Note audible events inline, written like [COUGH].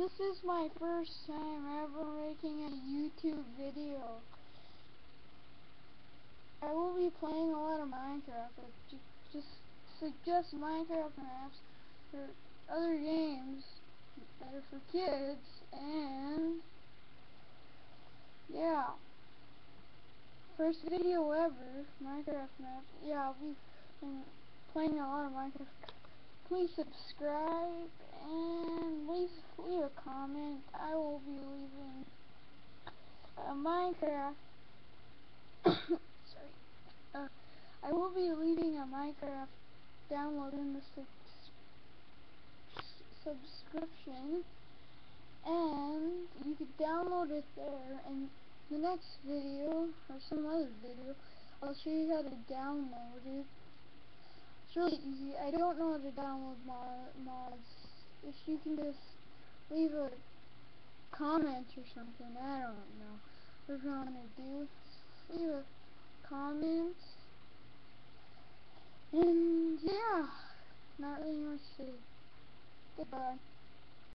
this is my first time ever making a YouTube video. I will be playing a lot of Minecraft, but just suggest Minecraft maps or other games that are for kids, and yeah. First video ever, Minecraft maps. Yeah, I'll be playing a lot of Minecraft. Please subscribe and please leave a comment. I will be leaving a Minecraft. [COUGHS] sorry. Uh, I will be leaving a Minecraft download in the su subscription, and you could download it there. And the next video or some other video, I'll show you how to download it. It's really easy. I don't know how to download mod mods. If you can just leave a comment or something, I don't know. Want to do, leave a comment. And yeah, not really much to say. Goodbye.